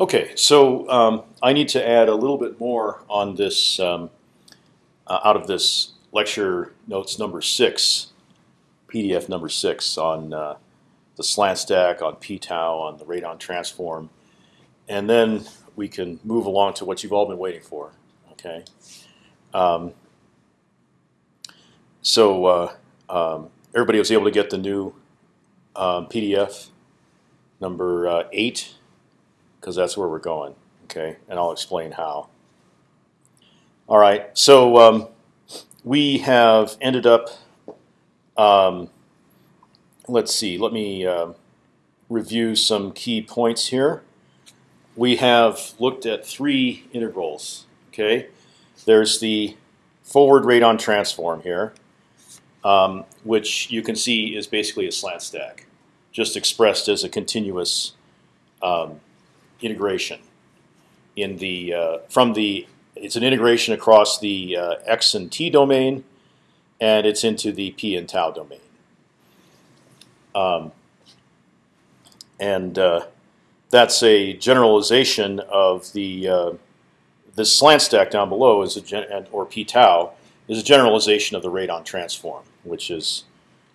Okay, so um, I need to add a little bit more on this um, uh, out of this lecture notes number six, PDF number six on uh, the slant stack, on p-tau, on the radon transform, and then we can move along to what you've all been waiting for. Okay, um, so uh, um, everybody was able to get the new um, PDF number uh, eight because that's where we're going. Okay, and I'll explain how. All right, so um, we have ended up. Um, let's see. Let me uh, review some key points here. We have looked at three integrals. Okay, there's the forward radon transform here, um, which you can see is basically a slant stack, just expressed as a continuous um, integration in the uh, from the it's an integration across the uh, x and t domain, and it's into the p and tau domain. Um, and uh, that's a generalization of the uh, the slant stack down below is a gen or p tau is a generalization of the radon transform, which is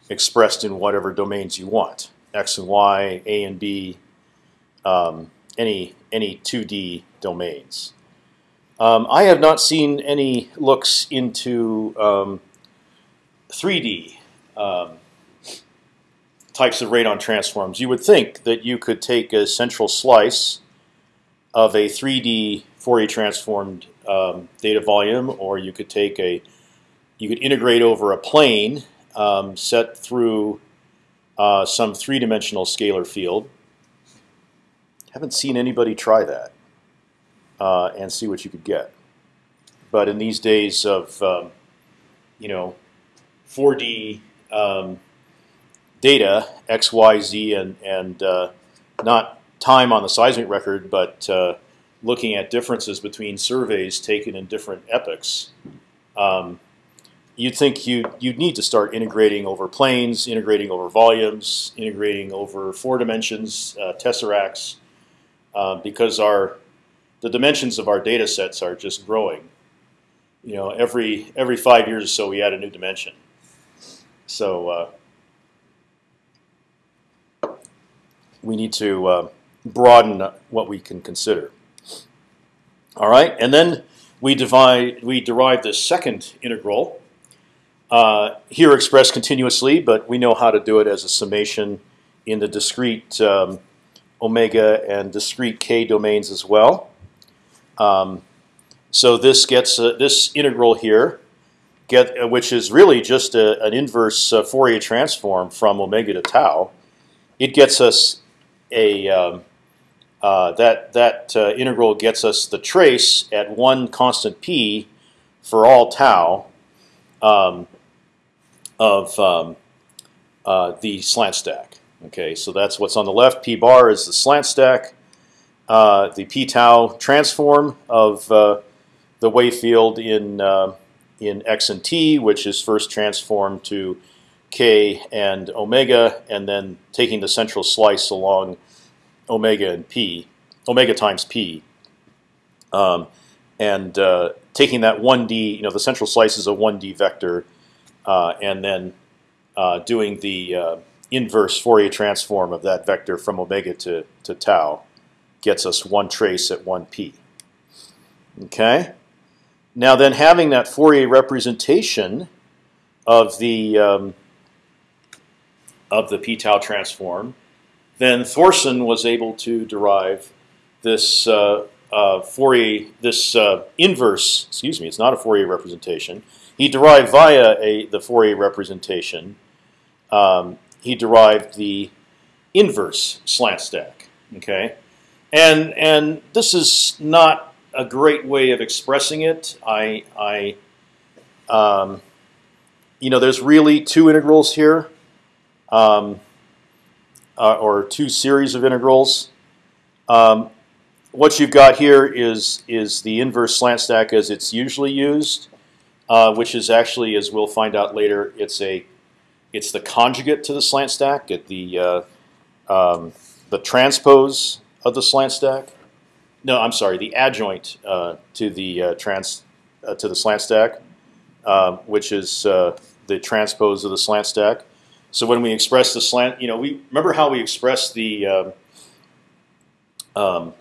expressed in whatever domains you want, x and y, a and b, um, any any 2D domains. Um, I have not seen any looks into um, 3D um, types of radon transforms. You would think that you could take a central slice of a 3D Fourier transformed um, data volume, or you could take a you could integrate over a plane um, set through uh, some three-dimensional scalar field haven't seen anybody try that uh, and see what you could get. But in these days of um, you know 4D um, data, X, Y, Z, and and uh, not time on the seismic record, but uh, looking at differences between surveys taken in different epochs. Um, you'd think you you'd need to start integrating over planes, integrating over volumes, integrating over four dimensions, uh, tesseracts, uh, because our the dimensions of our data sets are just growing. You know, every every five years or so, we add a new dimension. So uh, we need to uh, broaden what we can consider. All right, and then we divide we derive this second integral. Uh, here expressed continuously, but we know how to do it as a summation in the discrete um, omega and discrete k domains as well. Um, so this gets uh, this integral here, get uh, which is really just a, an inverse uh, Fourier transform from omega to tau. It gets us a um, uh, that that uh, integral gets us the trace at one constant p for all tau um, of um, uh, the slant stack. Okay, so that's what's on the left. P bar is the slant stack. Uh, the p tau transform of uh, the wave field in uh, in x and t, which is first transformed to k and omega, and then taking the central slice along omega and p, omega times p, um, and uh, taking that 1d, you know, the central slice is a 1d vector, uh, and then uh, doing the inverse Fourier transform of that vector from omega to, to tau gets us one trace at 1p. Okay. Now then, having that Fourier representation of the um, of the p tau transform, then Thorson was able to derive this uh, uh, Fourier this uh, inverse. Excuse me, it's not a Fourier representation. He derived via a the Fourier representation um, he derived the inverse slant stack. Okay, and and this is not a great way of expressing it. I I um, you know there's really two integrals here, um, uh, or two series of integrals. Um, what you've got here is is the inverse slant stack as it's usually used, uh, which is actually, as we'll find out later, it's a it's the conjugate to the slant stack, at the uh, um, the transpose of the slant stack. no, I'm sorry, the adjoint uh, to the uh, trans to the slant stack, uh, which is the transpose of the slant stack. So when we express the slant, you know, we remember how we express the um, um,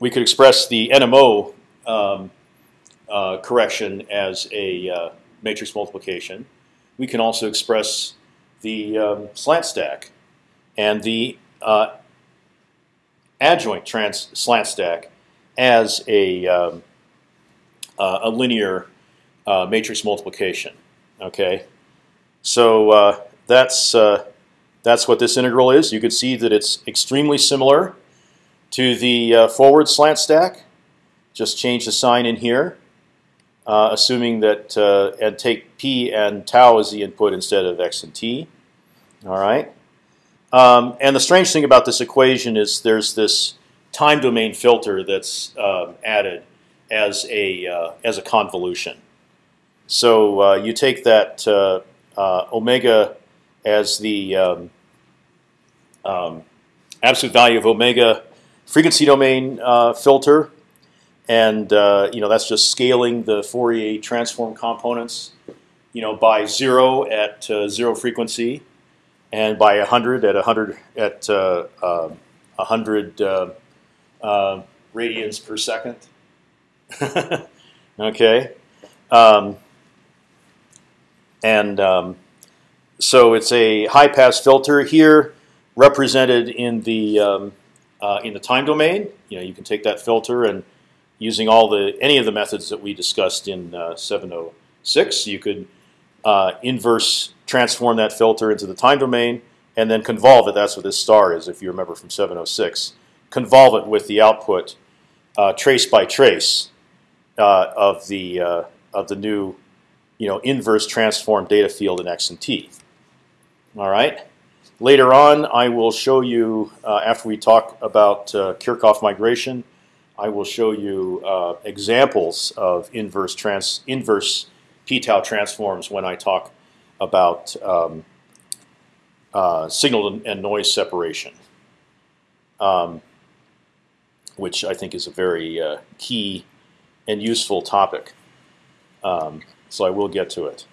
we could express the NMO um, uh, correction as a uh, matrix multiplication. We can also express the um, slant stack and the uh, adjoint trans slant stack as a um, uh, a linear uh, matrix multiplication. Okay, so uh, that's that's what this integral is. You can see that it's extremely similar to the forward slant stack. Just change the sign in here uh, assuming that uh, and take p and tau as the input instead of x and t. All right. Um, and the strange thing about this equation is there's this time domain filter that's uh, added as a uh, as a convolution. So uh, you take that uh, omega as the um, um, absolute value of omega frequency domain filter and uh, you know that's just scaling the Fourier transform components, you know, by zero at uh, zero frequency, and by hundred at hundred at uh, um, hundred uh, uh, radians per second. okay, um, and um, so it's a high pass filter here, represented in the um, uh, in the time domain. You know, you can take that filter and using all the any of the methods that we discussed in uh, 706. You could uh, inverse transform that filter into the time domain and then convolve it. That's what this star is, if you remember from 706. Convolve it with the output uh, trace by trace uh, of the uh, of the new, you know, inverse transform data field in X and T. All right. Later on, I will show you uh, after we talk about Kirchhoff migration. I will show you uh, examples of inverse trans inverse p-tau transforms when I talk about um, uh, signal and noise separation, um, which I think is a very uh, key and useful topic. Um, so I will get to it.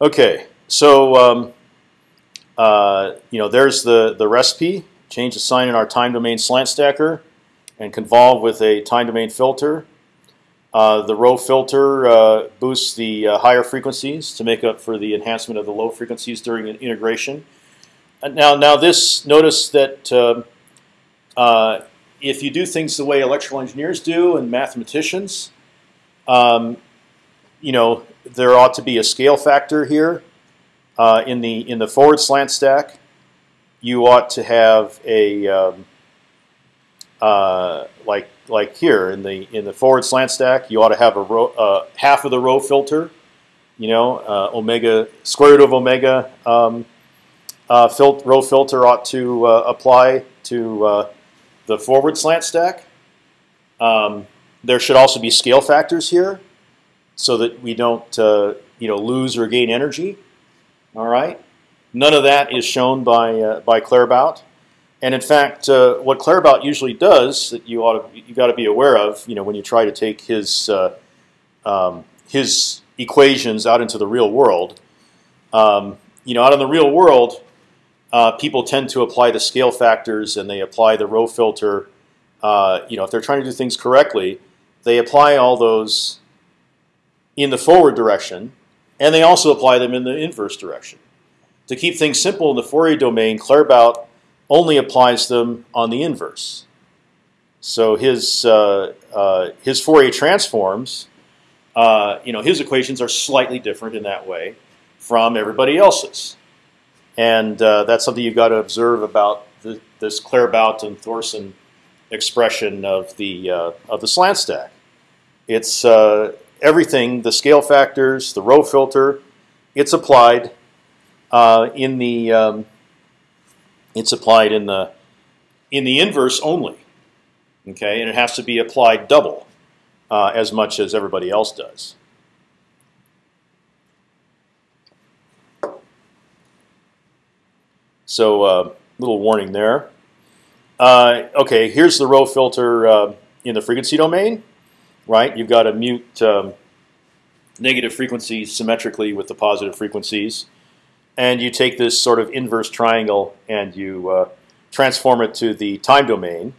Okay, so um, uh, you know there's the the recipe. Change the sign in our time domain slant stacker and convolve with a time domain filter. Uh, the rho filter uh, boosts the uh, higher frequencies to make up for the enhancement of the low frequencies during integration. Uh, now, now this notice that um, uh, if you do things the way electrical engineers do and mathematicians, um, you know there ought to be a scale factor here uh, in the in the forward slant stack. You ought to have a um, uh, like like here in the in the forward slant stack, you ought to have a rho, uh, half of the rho filter. You know, uh, omega square root of omega um, uh, fil rho filter ought to uh, apply to the forward slant stack. Um, there should also be scale factors here, so that we don't you know lose or gain energy. All right, none of that is shown by by Claerbout. And in fact, uh, what Claerbout usually does that you ought to, you got to be aware of, you know, when you try to take his uh, um, his equations out into the real world, um, you know, out in the real world, uh, people tend to apply the scale factors and they apply the rho filter. Uh, you know, if they're trying to do things correctly, they apply all those in the forward direction, and they also apply them in the inverse direction. To keep things simple in the Fourier domain, Claerbout only applies them on the inverse. So his uh, uh, his Fourier transforms, uh, you know, his equations are slightly different in that way from everybody else's, and uh, that's something you've got to observe about the, this Claerbout and Thorson expression of the uh, of the slant stack. It's uh, everything, the scale factors, the rho filter, it's applied in the um, it's applied in the in the inverse only. Okay, and it has to be applied double uh, as much as everybody else does. So, uh, little warning there. uh, okay, here's the rho filter uh, in the frequency domain, right? You've got to mute um, negative frequencies symmetrically with the positive frequencies, and you take this sort of inverse triangle and you uh, transform it to the time domain,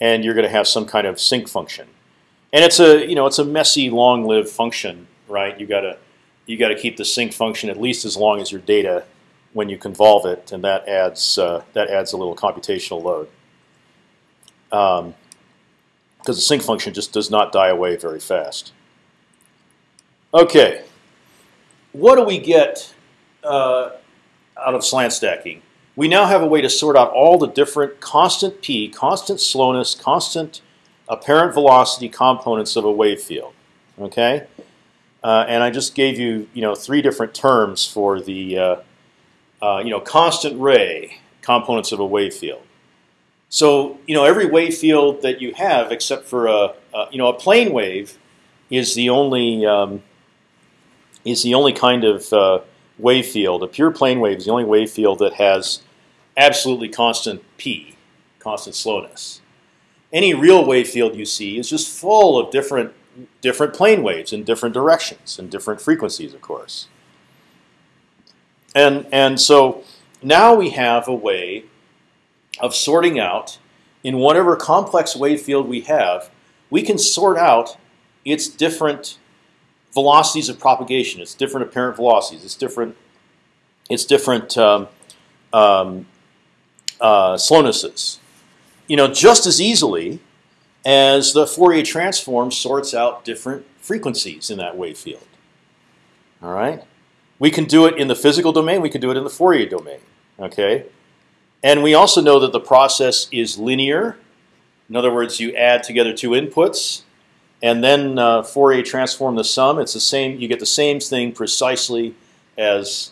and you're going to have some kind of sinc function. And it's a you know it's a messy, long-lived function, right? You got to you got to keep the sinc function at least as long as your data when you convolve it, and that adds uh, that adds a little computational load. Because um, the sinc function just does not die away very fast. Okay, what do we get uh, out of slant stacking? We now have a way to sort out all the different constant p, constant slowness, constant apparent velocity components of a wave field. Okay, uh, and I just gave you you know three different terms for the uh, uh, you know constant ray components of a wave field. So you know every wave field that you have, except for a, a you know a plane wave, is the only um, is the only kind of uh, wave field. A pure plane wave is the only wave field that has absolutely constant p, constant slowness. Any real wave field you see is just full of different different plane waves in different directions and different frequencies, of course. And and so now we have a way of sorting out in whatever complex wave field we have, we can sort out its different velocities of propagation. It's different apparent velocities. It's different. It's different um, um, uh, slownesses. You know, just as easily as the Fourier transform sorts out different frequencies in that wave field. All right, we can do it in the physical domain. We can do it in the Fourier domain. Okay, and we also know that the process is linear. In other words, you add together two inputs and then uh, Fourier transform the sum. It's the same. You get the same thing precisely as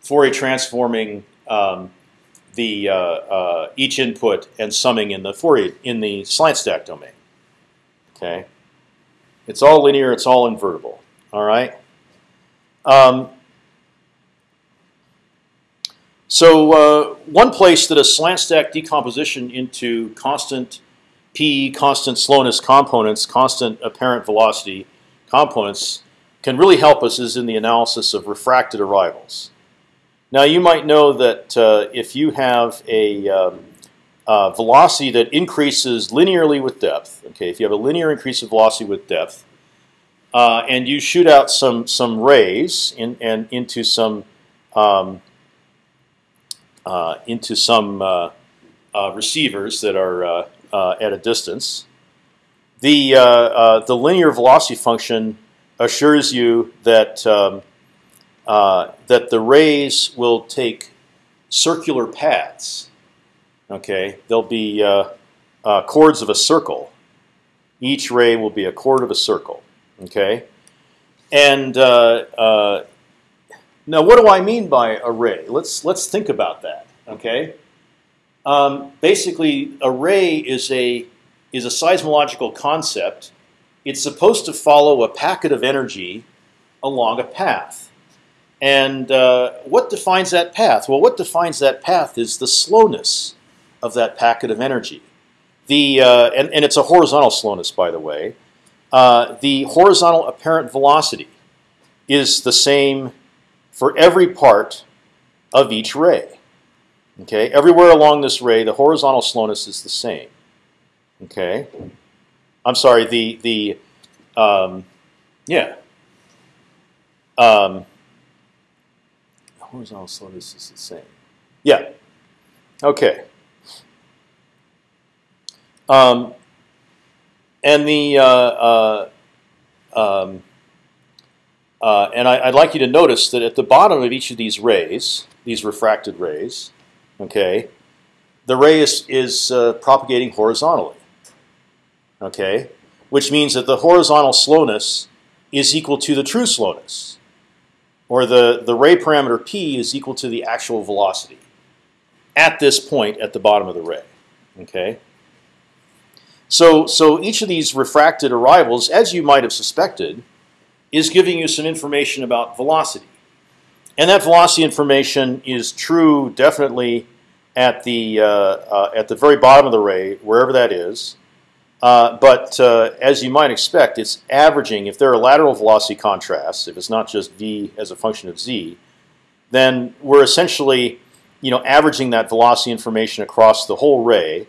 Fourier transforming um, the uh, uh, each input and summing in the Fourier in the slant stack domain. Okay, it's all linear. It's all invertible. All right. Um, so uh, one place that a slant stack decomposition into constant p constant slowness components, constant apparent velocity components can really help us is in the analysis of refracted arrivals. Now you might know that uh, if you have a um, uh, velocity that increases linearly with depth, okay, if you have a linear increase of velocity with depth, uh, and you shoot out some some rays in, and into some um, uh, into some uh, uh, receivers that are uh, at a distance. The, uh, uh, the linear velocity function assures you that, um, that the rays will take circular paths. Okay, they'll be chords of a circle. Each ray will be a chord of a circle. Okay, and uh, uh, now what do I mean by array? Let's let's think about that. Okay, um, basically, array is a is a seismological concept. It's supposed to follow a packet of energy along a path. And uh, what defines that path? Well, what defines that path is the slowness of that packet of energy. The uh, and, and it's a horizontal slowness, by the way. Uh, the horizontal apparent velocity is the same for every part of each ray. Okay, everywhere along this ray, the horizontal slowness is the same. Okay, I'm sorry. The the um, yeah. Um, horizontal slowness is the same. Yeah. Okay. Um, and the uh, uh, um, uh, and I, would like you to notice that at the bottom of each of these rays, these refracted rays, okay, the ray is, is uh, propagating horizontally, okay, which means that the horizontal slowness is equal to the true slowness, or the, the ray parameter p is equal to the actual velocity at this point at the bottom of the ray, okay. So, so each of these refracted arrivals, as you might have suspected, is giving you some information about velocity. And that velocity information is true definitely at the uh, uh, at the very bottom of the ray, wherever that is. Uh, but as you might expect, it's averaging. If there are lateral velocity contrasts, if it's not just v as a function of z, then we're essentially, you know, averaging that velocity information across the whole ray,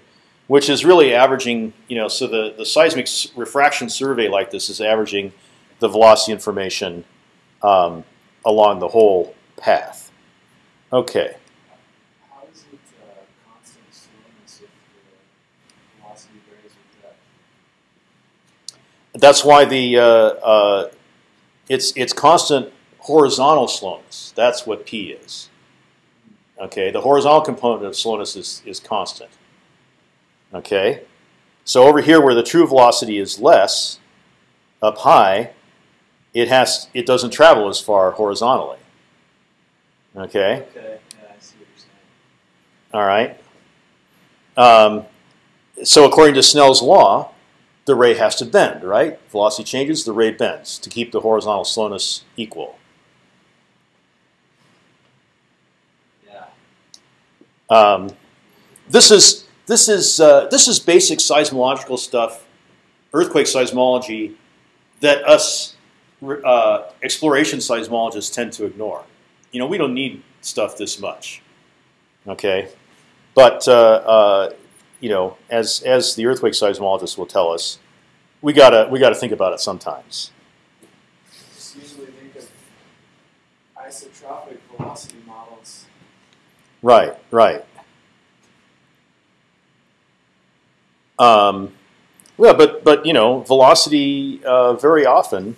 which is really averaging, you know, so the the seismic refraction survey like this is averaging the velocity information um, along the whole path. Okay. How is it uh, constant slowness if the velocity varies with depth? That's why the uh, uh, it's it's constant horizontal slowness. That's what p is. Okay, the horizontal component of slowness is is constant. Okay, so over here where the true velocity is less, up high, it has it doesn't travel as far horizontally. Okay. Okay, I see. All right. Um, so according to Snell's law, the ray has to bend, right? Velocity changes, the ray bends to keep the horizontal slowness equal. Yeah. Um, this is this is uh, this is basic seismological stuff, earthquake seismology, that us uh, exploration seismologists tend to ignore. You know, we don't need stuff this much. Okay, but uh, uh, you know, as as the earthquake seismologists will tell us, we gotta we gotta think about it sometimes. Just usually think of isotropic velocity models. Right, right. Um, well, but but you know, velocity uh, very often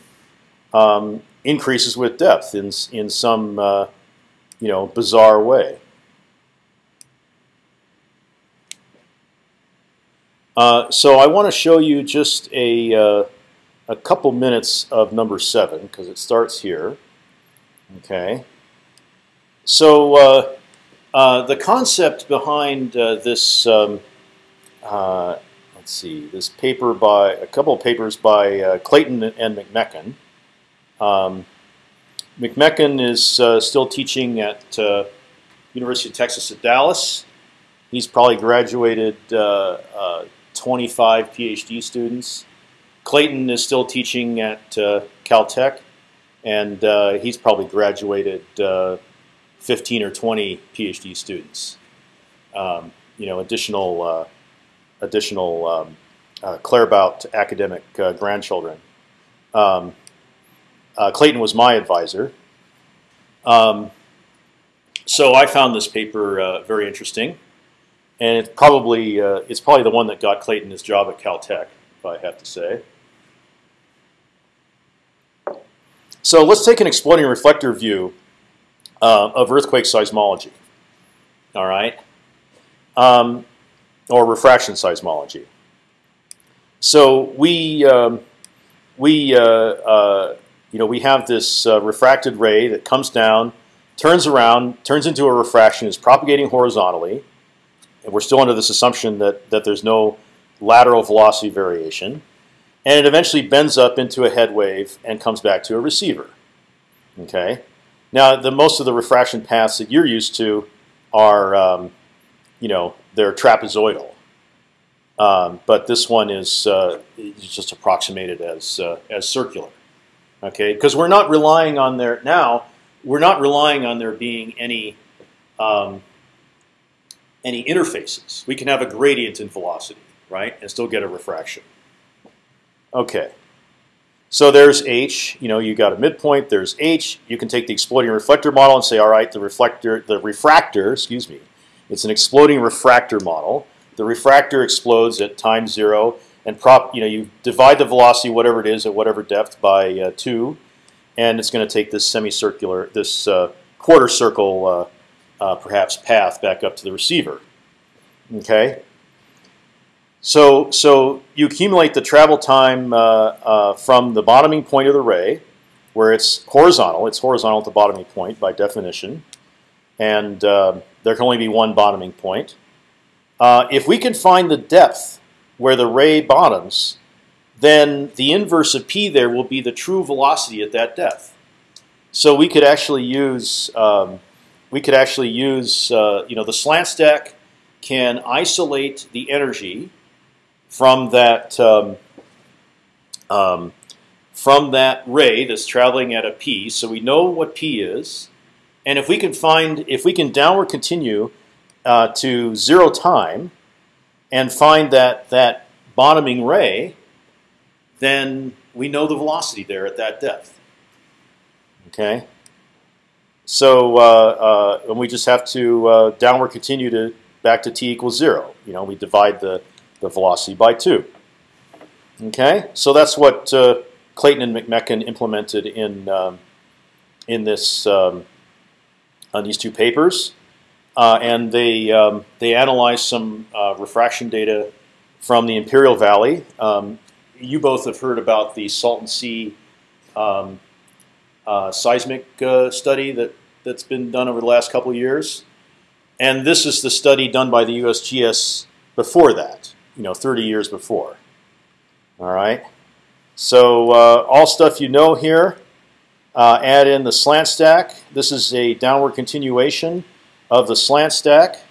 um, increases with depth in in some uh, you know bizarre way. Uh, so I want to show you just a uh, a couple minutes of number seven because it starts here. Okay. So uh, uh, the concept behind uh, this, um, let's see, this paper by a couple of papers by Clayton and McMechan. Um, McMechan is still teaching at University of Texas at Dallas. He's probably graduated 25 PhD students. Clayton is still teaching at uh, Caltech, and uh, he's probably graduated uh, 15 or 20 PhD students. Um, you know, additional uh, additional um, uh, Claerbout academic grandchildren. Um, Clayton was my advisor. Um, so I found this paper very interesting, and it's probably uh, it's probably the one that got Clayton his job at Caltech, if I have to say. So let's take an exploding reflector view uh, of earthquake seismology. All right, um, or refraction seismology. So we um, we uh, uh, you know we have this uh, refracted ray that comes down, turns around, turns into a refraction, is propagating horizontally, and we're still under this assumption that that there's no lateral velocity variation, and it eventually bends up into a head wave and comes back to a receiver. Okay. Now, the most of the refraction paths that you're used to are, um, you know, they're trapezoidal. Um, but this one is uh, just approximated as uh, as circular. Okay, because we're not relying on there now. We're not relying on there being any um, any interfaces. We can have a gradient in velocity, right, and still get a refraction. Okay. So there's H. You know, you got a midpoint. There's H. You can take the exploding reflector model and say, all right, the reflector, the refractor, excuse me, it's an exploding refractor model. The refractor explodes at time zero, and prop, you know, you divide the velocity, whatever it is, at whatever depth, by uh, two, and it's going to take this semicircular, this uh, quarter circle, uh, perhaps path back up to the receiver. Okay. So, so you accumulate the travel time uh, uh, from the bottoming point of the ray, where it's horizontal. It's horizontal at the bottoming point by definition, and uh, there can only be one bottoming point. Uh, if we can find the depth where the ray bottoms, then the inverse of p there will be the true velocity at that depth. So we could actually use um, we could actually use uh, you know the slant stack can isolate the energy from that um, um, from that ray that's traveling at a p. So we know what p is, and if we can find if we can downward continue uh, to zero time and find that that bottoming ray, then we know the velocity there at that depth. Okay. So uh, uh, and we just have to uh, downward continue to back to t equals zero. You know, we divide the the velocity by two. Okay, so that's what uh, Clayton and McMechan implemented in um, in this um, on these two papers, uh, and they um, they analyzed some uh, refraction data from the Imperial Valley. Um, you both have heard about the Salton Sea um, uh, seismic uh, study that that's been done over the last couple of years, and this is the study done by the USGS before that, you know, 30 years before. All right. So uh, all stuff you know here. Uh, add in the slant stack. This is a downward continuation of the slant stack.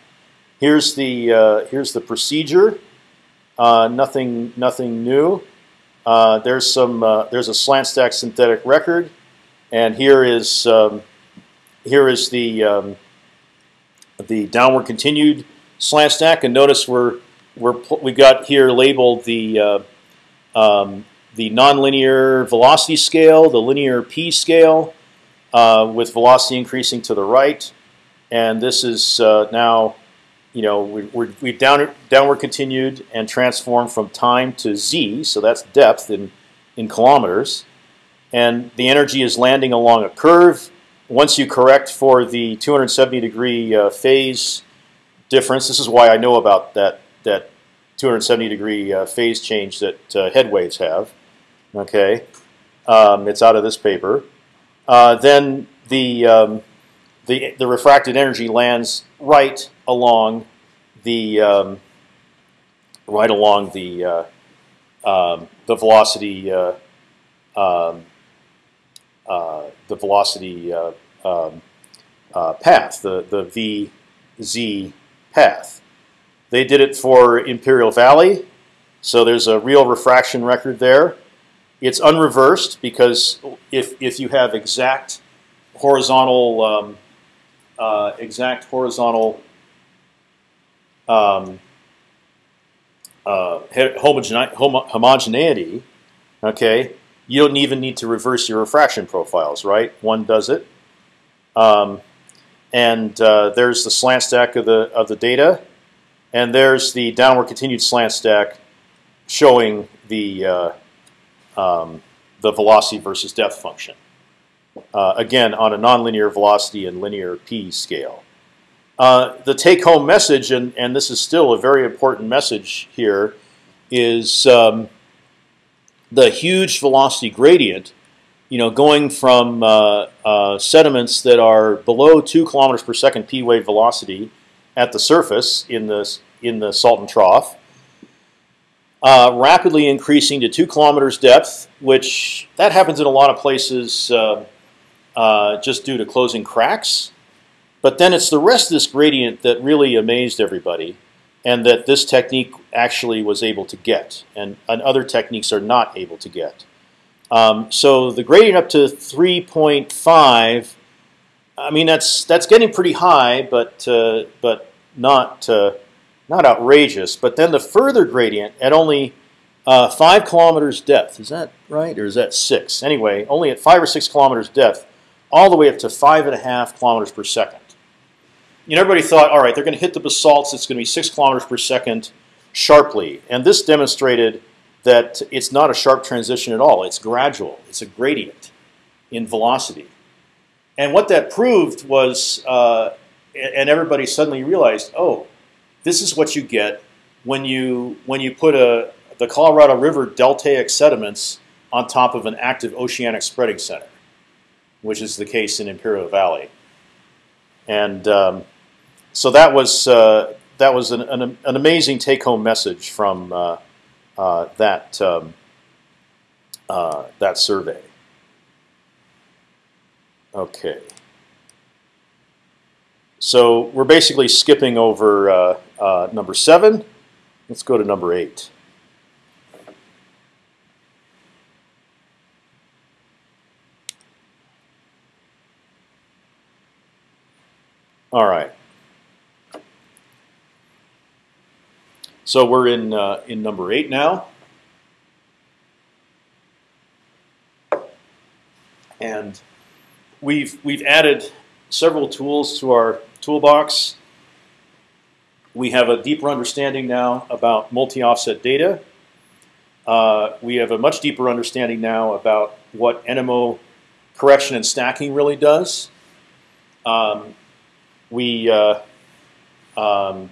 Here's the uh, here's the procedure. Uh, nothing nothing new. Uh, there's some uh, there's a slant stack synthetic record, and here is um, here is the um, the downward continued slant stack. And notice we're we're we got here labeled the um, the nonlinear velocity scale, the linear p scale, uh, with velocity increasing to the right, and this is uh, now, you know, we, we have down, downward continued and transformed from time to z, so that's depth in in kilometers, and the energy is landing along a curve. Once you correct for the 270 degree uh, phase difference, this is why I know about that that 270 degree uh, phase change that uh, head waves have. Okay, um, it's out of this paper. Uh, then the, um, the the refracted energy lands right along the um, right along the uh, um, the velocity uh, um, the velocity um, path the the v z path. They did it for Imperial Valley, so there's a real refraction record there. It's unreversed because if if you have exact horizontal um, uh, exact horizontal um, uh, homogeneity, okay, you don't even need to reverse your refraction profiles, right? One does it, um, and uh, there's the slant stack of the of the data. And there's the downward continued slant stack showing the uh, um, the velocity versus depth function. Uh, again, on a nonlinear velocity and linear p scale. Uh, the take-home message, and, and this is still a very important message here, is um, the huge velocity gradient. You know, going from uh, uh, sediments that are below two kilometers per second p wave velocity at the surface in the in the Salton Trough, uh, rapidly increasing to two kilometers depth, which that happens in a lot of places uh, uh, just due to closing cracks. But then it's the rest of this gradient that really amazed everybody, and that this technique actually was able to get, and, and other techniques are not able to get. Um, so the gradient up to 3.5, I mean that's that's getting pretty high, but uh, but not uh, not outrageous. But then the further gradient at only uh, five kilometers depth. Is that right, or is that six? Anyway, only at five or six kilometers depth, all the way up to five and a half kilometers per second. You know, everybody thought, all right, they're going to hit the basalts. It's going to be six kilometers per second sharply, and this demonstrated that it's not a sharp transition at all. It's gradual. It's a gradient in velocity. And what that proved was, uh, and everybody suddenly realized, oh, this is what you get when you when you put a the Colorado River deltaic sediments on top of an active oceanic spreading center, which is the case in Imperial Valley. And um, so that was uh, that was an, an, an amazing take-home message from uh, uh, that um, uh, that survey. Okay. So we're basically skipping over uh, uh, number seven. Let's go to number eight. All right. So we're in uh, in number eight now, and we've we've added several tools to our toolbox. We have a deeper understanding now about multi-offset data. Uh, we have a much deeper understanding now about what NMO correction and stacking really does. Um, we uh, um,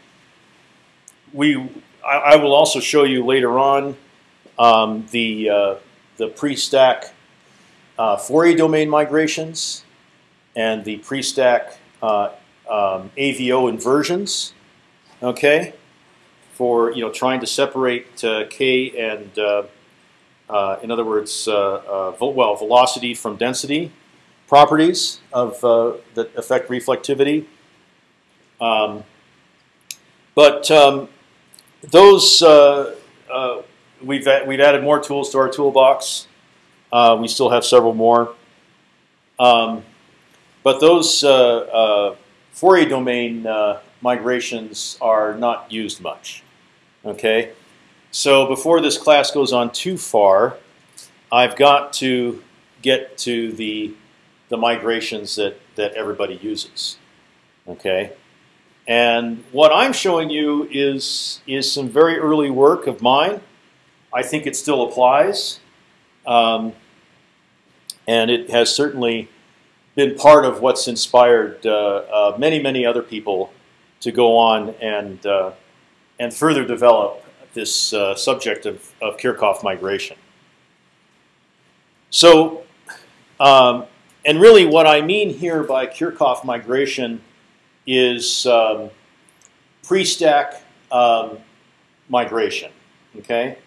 we I, I, will also show you later on um, the uh, the pre-stack uh, Fourier domain migrations and the pre-stack uh, um, AVO inversions. Okay, for you know trying to separate uh, k and uh, uh, in other words, well velocity from density properties of that affect reflectivity. Um, but um, those uh, uh, we've we've added more tools to our toolbox. Uh, we still have several more. Um, but those uh, uh, Fourier domain migrations are not used much. Okay, so before this class goes on too far, I've got to get to the the migrations that that everybody uses. Okay. And what I'm showing you is, is some very early work of mine. I think it still applies. Um, and it has certainly been part of what's inspired uh, uh, many, many other people to go on and, uh, and further develop this uh, subject of, of Kirchhoff migration. So, um, and really what I mean here by Kirchhoff migration is um, pre-stack um, migration. Okay,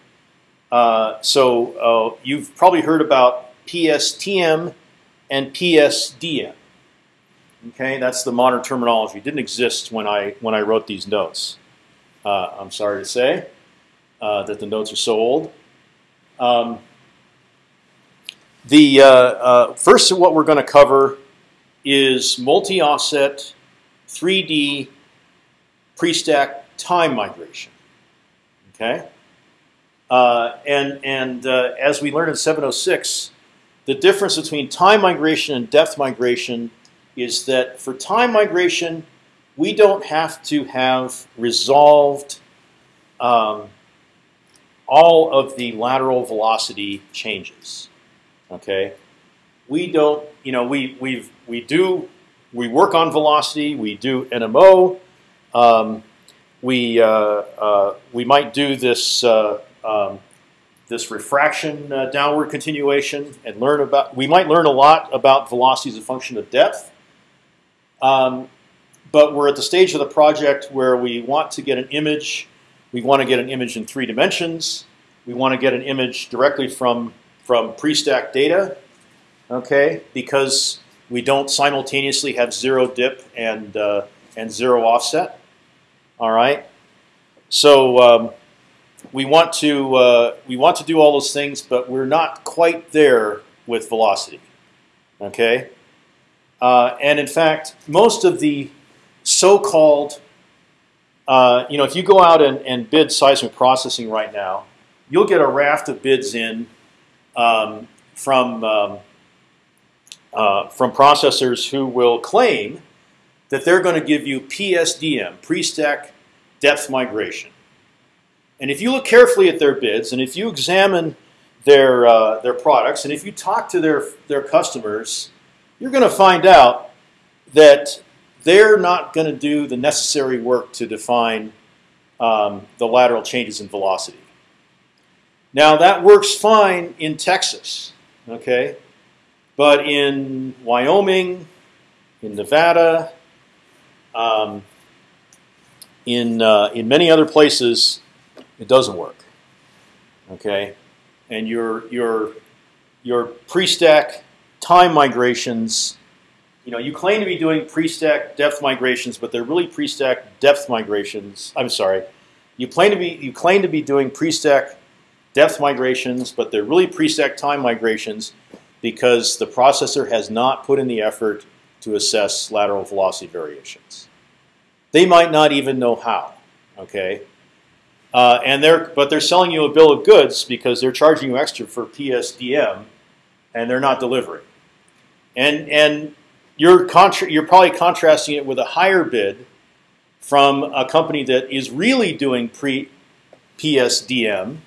uh, so uh, you've probably heard about PSTM and PSDM. Okay, that's the modern terminology. It didn't exist when I when I wrote these notes. Uh, I'm sorry to say uh, that the notes are so old. Um, the uh, uh, first what we're going to cover is multi-offset 3D pre-stack time migration. Okay, uh, and and uh, as we learned in 706, the difference between time migration and depth migration is that for time migration, we don't have to have resolved um, all of the lateral velocity changes. Okay, we don't, you know, we we we do we work on velocity. We do NMO. Um, we uh, uh, we might do this uh, um, this refraction uh, downward continuation and learn about. We might learn a lot about velocity as a function of depth. Um, but we're at the stage of the project where we want to get an image. We want to get an image in three dimensions. We want to get an image directly from from pre-stack data. Okay, because we don't simultaneously have zero dip and uh, and zero offset. All right. So um, we want to uh, we want to do all those things, but we're not quite there with velocity. Okay. Uh, and in fact, most of the so-called uh, you know, if you go out and, and, bid seismic processing right now, you'll get a raft of bids in um, from um, uh, from processors who will claim that they're going to give you PSDM, pre-stack depth migration. And if you look carefully at their bids, and if you examine their uh, their products, and if you talk to their their customers, you're going to find out that they're not going to do the necessary work to define um, the lateral changes in velocity. Now that works fine in Texas, okay, but in Wyoming, in Nevada, um, in uh, in many other places, it doesn't work. Okay, and your your your pre-stack time migrations you know, you claim to be doing pre-stack depth migrations, but they're really pre-stack depth migrations. I'm sorry, you claim to be you claim to be doing pre-stack depth migrations, but they're really pre-stack time migrations because the processor has not put in the effort to assess lateral velocity variations. They might not even know how. Okay, uh, and they're but they're selling you a bill of goods because they're charging you extra for PSDM, and they're not delivering. And and you're contra- you're probably contrasting it with a higher bid from a company that is really doing pre PSDM,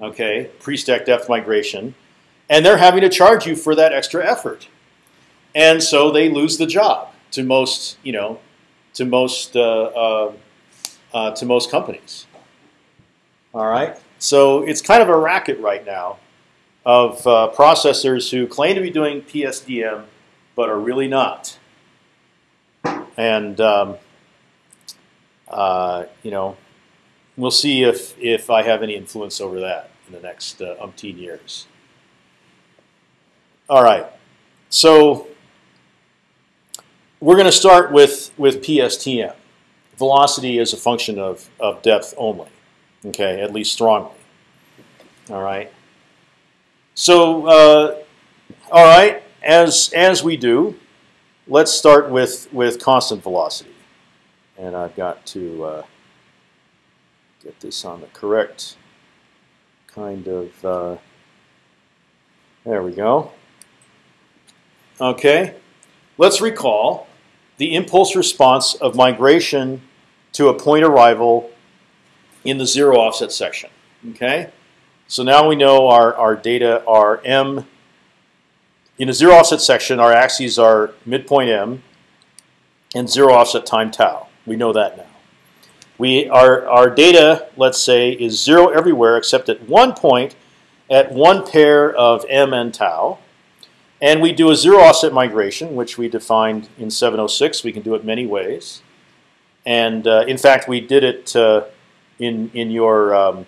okay, pre-stack depth migration, and they're having to charge you for that extra effort, and so they lose the job to most, you know, to most uh, uh, uh, to most companies. All right, so it's kind of a racket right now of uh, processors who claim to be doing PSDM but are really not. And um, uh, you know, we'll see if if I have any influence over that in the next uh, umpteen years. All right, so we're going to start with with PSTM. Velocity is a function of of depth only. Okay, at least strongly. All right. So, uh, all right as as we do, let's start with with constant velocity, and I've got to uh, get this on the correct kind of. Uh, there we go. Okay, let's recall the impulse response of migration to a point arrival in the zero offset section. Okay, so now we know our, our data are m in a zero offset section, our axes are midpoint m and zero offset time tau. We know that now. We our our data, let's say, is zero everywhere except at one point at one pair of m and tau. And we do a zero offset migration, which we defined in 706. We can do it many ways. And uh, in fact, we did it uh, in in your um,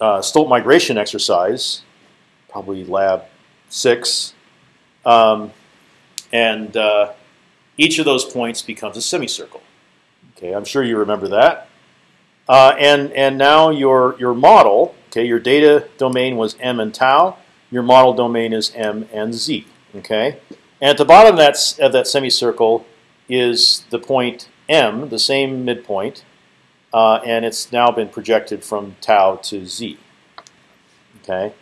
uh, Stolt migration exercise, probably lab six. Um, and uh, each of those points becomes a semicircle. Okay, I'm sure you remember that. Uh, and and now your your model, okay, your data domain was m and tau. Your model domain is m and z. Okay, and at the bottom of that of that semicircle is the point m, the same midpoint, uh, and it's now been projected from tau to z. Okay.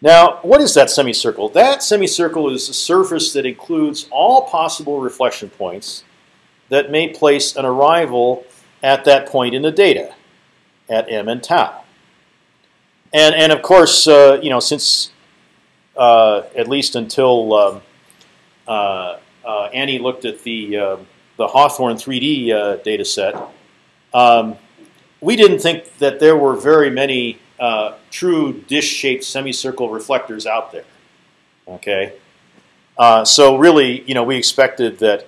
Now, what is that semicircle? That semicircle is a surface that includes all possible reflection points that may place an arrival at that point in the data, at m and tau. And and of course, uh, you know, since uh, at least until um, uh, uh Annie looked at the uh, the Hawthorne 3D uh, data set, um, we didn't think that there were very many true dish-shaped semicircle reflectors out there. Okay, so really, you know, we expected that,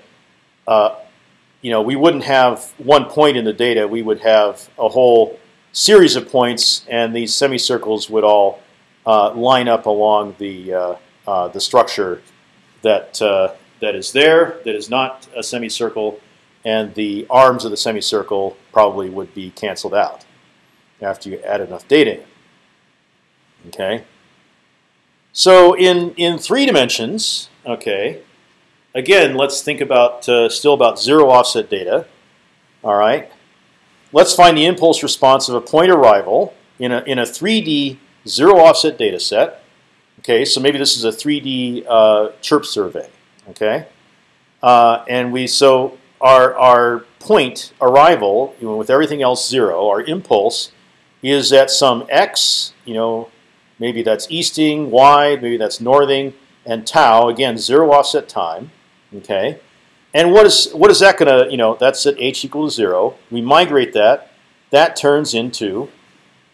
you know, we wouldn't have one point in the data. We would have a whole series of points, and these semicircles would all uh, line up along the uh, uh, the structure that that is there, that is not a semicircle, and the arms of the semicircle probably would be canceled out after you add enough data in. Okay. So in in three dimensions, okay. Again, let's think about uh, still about zero offset data. All right. Let's find the impulse response of a point arrival in a in a 3D zero offset data set. Okay, so maybe this is a 3D uh, chirp survey. Okay, uh, and we so our our point arrival you know, with everything else zero, our impulse is at some x, you know, maybe that's easting, y, maybe that's northing, and tau, again, zero offset time, okay? And what is what is that going to, you know, that's at h equal to zero. We migrate that. That turns into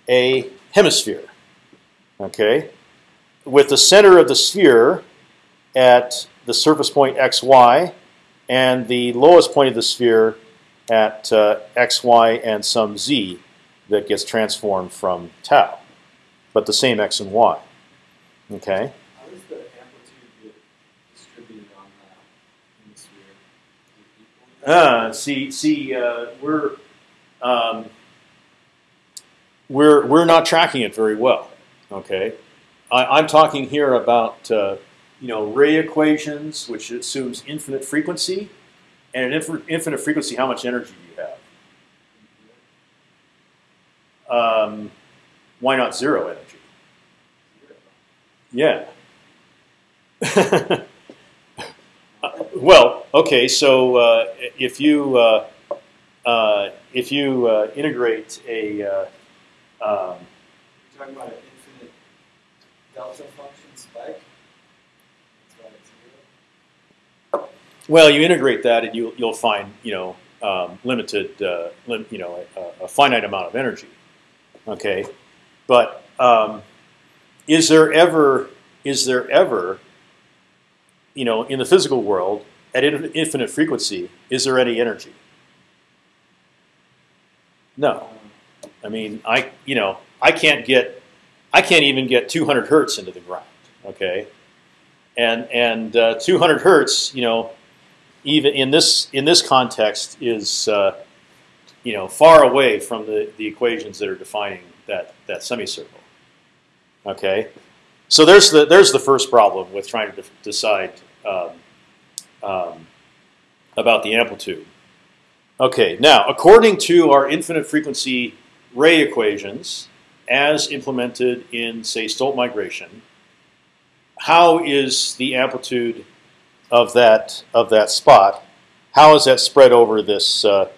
a hemisphere, okay? With the center of the sphere at the surface point xy and the lowest point of the sphere at uh, xy and some z that gets transformed from tau, but the same x and y. Okay. How does the amplitude get distributed on Uh, see, see, uh, we're um, we're we're not tracking it very well. Okay, I, I'm talking here about uh, you know ray equations, which assumes infinite frequency, and at inf- infinite frequency, how much energy do you have? Um, why not zero energy? Yeah. Okay. So uh, if you uh, uh, if you uh, integrate a uh, um, You're talking about an infinite delta function spike. That's why it's zero. well, you integrate that, and you you'll find you know um, limited uh, lim- you know a, a finite amount of energy. Okay, but um, is there ever is there ever you know in the physical world at in- infinite frequency is there any energy? No. I mean, I you know I can't get I can't even get 200 hertz into the ground. Okay, and and uh, 200 hertz, you know, even in this in this context is uh, you know far away from the the equations that are defining that that semicircle. Okay, so there's the there's the first problem with trying to decide um, um, about the amplitude. Okay, now according to our infinite frequency ray equations, as implemented in say Stolt migration, how is the amplitude of that of that spot? How is that spread over this uh,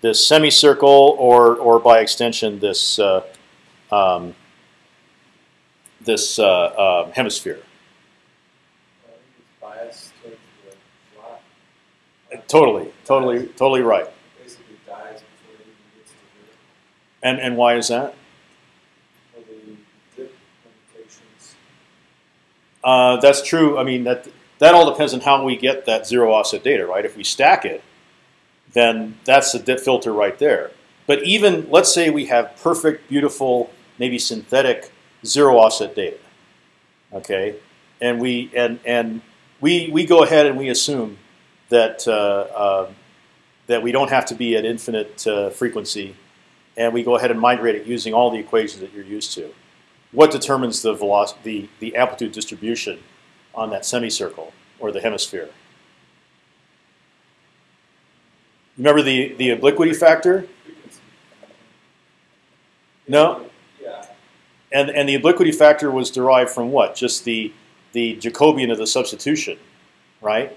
this semicircle, or or by extension this uh, um, this uh, uh, hemisphere? I think it's biased towards the flat. Totally, totally, totally right. Basically dies before it even gets to. And and why is that? The limitations. Uh, that's true. I mean that that all depends on how we get that zero offset data, right? If we stack it, then that's the dip filter right there. But even let's say we have perfect, beautiful, maybe synthetic zero offset data, okay, and we and and we we go ahead and we assume that uh, uh, that we don't have to be at infinite uh, frequency, and we go ahead and migrate it using all the equations that you're used to what determines the velocity, the, the amplitude distribution on that semicircle or the hemisphere? Remember the, the obliquity factor? No? Yeah. And, and the obliquity factor was derived from what? Just the, the Jacobian of the substitution, right?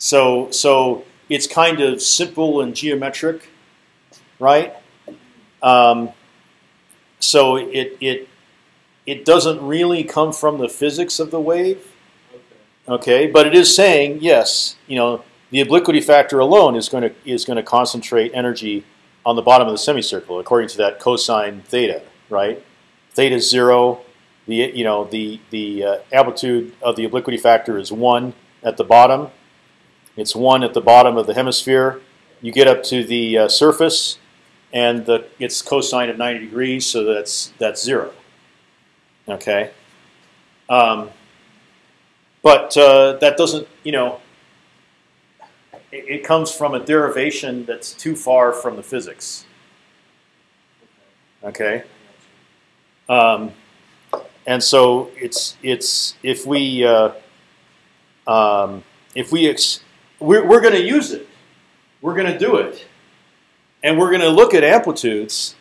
So, so it's kind of simple and geometric, right? Um, so it, it, it doesn't really come from the physics of the wave, Okay. But it is saying yes. You know, the obliquity factor alone is going to is going to concentrate energy on the bottom of the semicircle, according to that cosine theta, right? Theta is zero. The you know the the uh, amplitude of the obliquity factor is one at the bottom. It's one at the bottom of the hemisphere. You get up to the uh, surface, and the it's cosine of 90 degrees, so that's that's zero. Okay. Um, but uh, that doesn't, you know, it, it comes from a derivation that's too far from the physics. Okay. Um, and so it's it's if we uh, um, if we ex- we're, we're going to use it, we're going to do it, and we're going to look at amplitudes.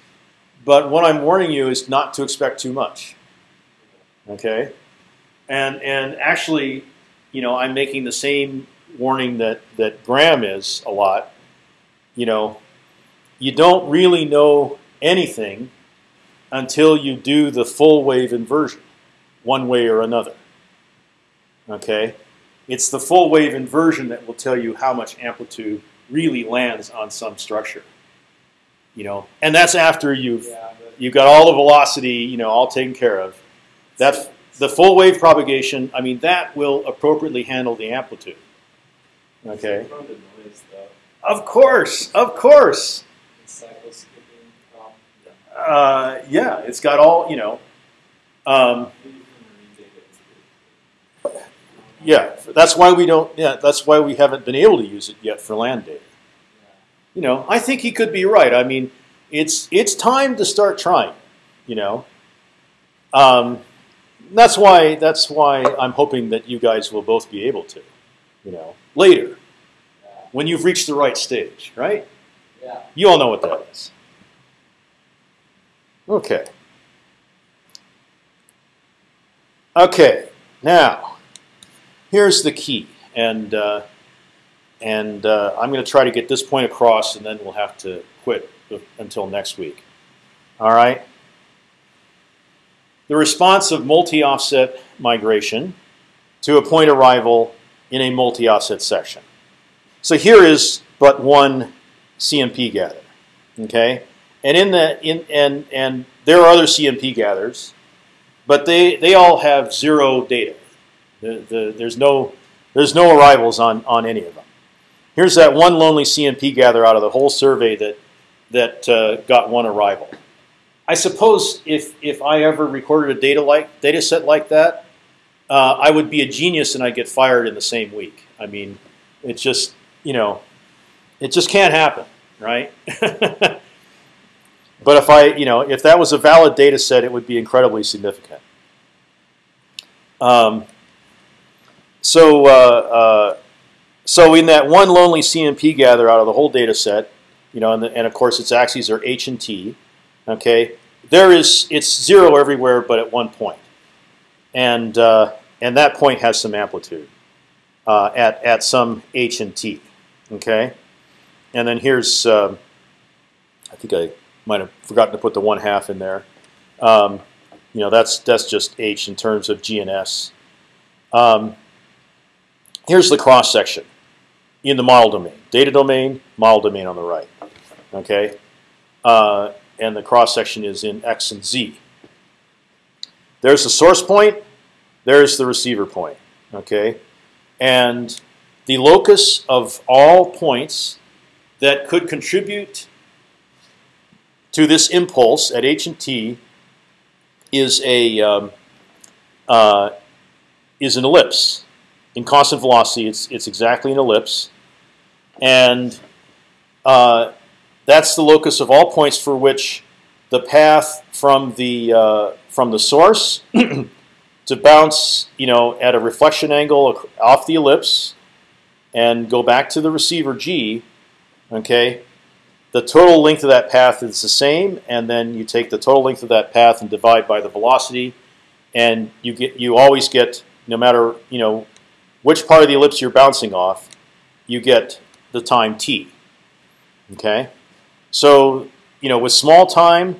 But what I'm warning you is not to expect too much. Okay, and and actually, you know, I'm making the same warning that that Graham is a lot. You know, you don't really know anything until you do the full wave inversion, one way or another. Okay, it's the full wave inversion that will tell you how much amplitude really lands on some structure. You know, and that's after you've Yeah, you've got all the velocity, you know, all taken care of. That the full wave propagation, I mean, that will appropriately handle the amplitude. Okay. Noise. Of course, of course. And cycle skipping problem. Uh, yeah, it's got all, you know. Um, Maybe from marine data it's good. Yeah, that's why we don't. Yeah, that's why we haven't been able to use it yet for land data. you know, I think he could be right. I mean, it's it's time to start trying. You know, um, that's why that's why I'm hoping that you guys will both be able to. You know, later when you've reached the right stage, right? Yeah. You all know what that is. Okay. Okay. Now, here's the key, and uh, and uh, I'm going to try to get this point across, and then we'll have to quit until next week. All right. The response of multi-offset migration to a point arrival in a multi-offset section. So here is but one CMP gather. Okay, and in the in and and there are other CMP gathers, but they they all have zero data. The, the, there's no there's no arrivals on on any of them. Here's that one lonely CMP gather out of the whole survey that that uh, got one arrival. I suppose if if I ever recorded a data like data set like that, uh, I would be a genius and I'd get fired in the same week. I mean, it's just you know, it just can't happen, right? but if I you know if that was a valid data set, it would be incredibly significant. Um, so uh, uh, so in that one lonely CMP gather out of the whole data set, you know, and, the, and of course its axes are h and t. Okay, there is it's zero everywhere, but at one point, and uh, and that point has some amplitude uh, at at some h and t. Okay, and then here's um, I think I might have forgotten to put the one half in there. Um, you know, that's that's just h in terms of g and s. Um, here's the cross section in the model domain, data domain, model domain on the right. Okay, uh, and the cross section is in x and z. There's the source point. There's the receiver point. Okay, and the locus of all points that could contribute to this impulse at h and t is a um, uh, is an ellipse. In constant velocity, it's it's exactly an ellipse, and uh, that's the locus of all points for which the path from the uh, from the source to bounce, you know, at a reflection angle off the ellipse and go back to the receiver G. Okay, the total length of that path is the same, and then you take the total length of that path and divide by the velocity, and you get you always get no matter you know which part of the ellipse you're bouncing off, you get the time t. Okay, so you know with small time,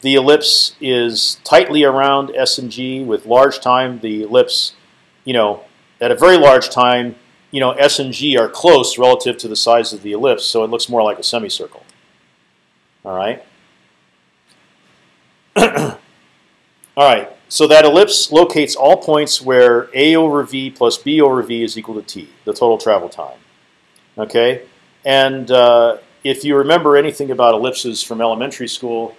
the ellipse is tightly around s and g. With large time, the ellipse, you know, at a very large time, you know, s and g are close relative to the size of the ellipse, so it looks more like a semicircle. All right. all right. So that ellipse locates all points where a over v plus b over v is equal to t, the total travel time. Okay. And uh, if you remember anything about ellipses from elementary school,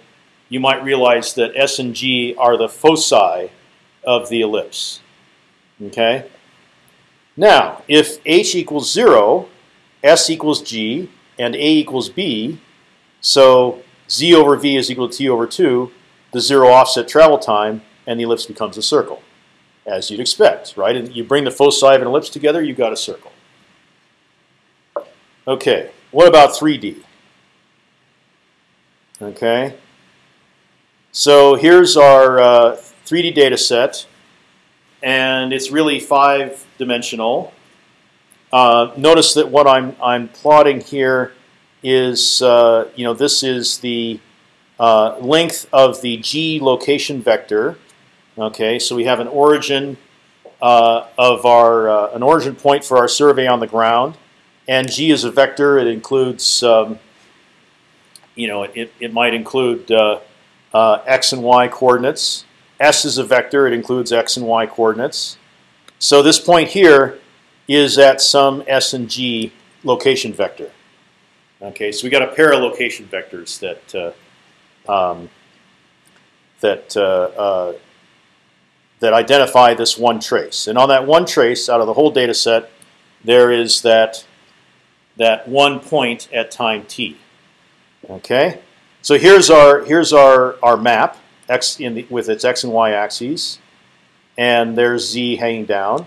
you might realize that s and g are the foci of the ellipse. Okay. Now, if h equals zero, s equals g, and a equals b, so z over v is equal to t over 2, the zero offset travel time, and the ellipse becomes a circle, as you'd expect, right? And you bring the foci of an ellipse together, you've got a circle. Okay, what about 3D? Okay, so here's our uh, 3D data set, and it's really five-dimensional. Uh, notice that what I'm I'm plotting here is uh, you know this is the uh, length of the g location vector. Okay, so we have an origin uh, of our uh, an origin point for our survey on the ground, and g is a vector. It includes um, you know it it might include uh, x and y coordinates. S is a vector. It includes x and y coordinates. So this point here is at some s and g location vector. Okay, so we got a pair of location vectors that uh, um, that uh, uh, that identify this one trace, and on that one trace, out of the whole data set, there is that that one point at time t. Okay, so here's our here's our our map x in the, with its x and y axes, and there's z hanging down,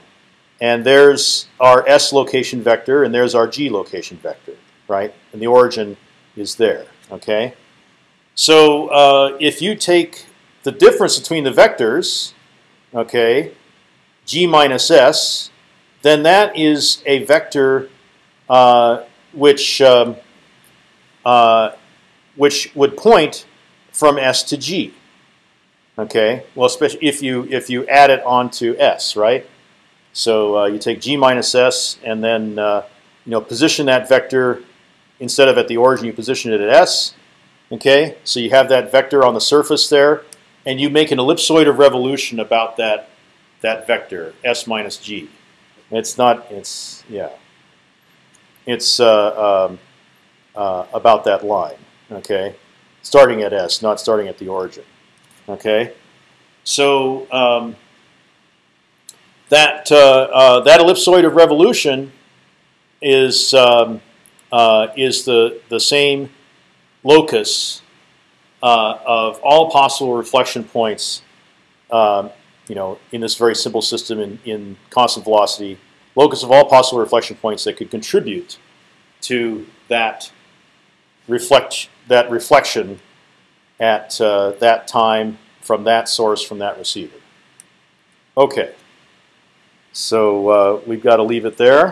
and there's our s location vector, and there's our g location vector, right? And the origin is there. Okay, so uh, if you take the difference between the vectors, okay, g minus s, then that is a vector uh, which um, uh, which would point from s to g. Okay, well, especially if you if you add it onto s, right? So uh, you take g minus s and then uh, you know position that vector instead of at the origin, you position it at s. Okay, so you have that vector on the surface there, and you make an ellipsoid of revolution about that that vector s minus g. It's not. It's yeah. It's uh, um, uh, about that line. Okay, starting at s, not starting at the origin. Okay, so um, that uh, uh that ellipsoid of revolution is um, uh, is the the same locus uh, of all possible reflection points um, you know, in this very simple system in, in constant velocity, locus of all possible reflection points that could contribute to that reflect that reflection at uh, that time from that source from that receiver. Okay, so uh, we've got to leave it there.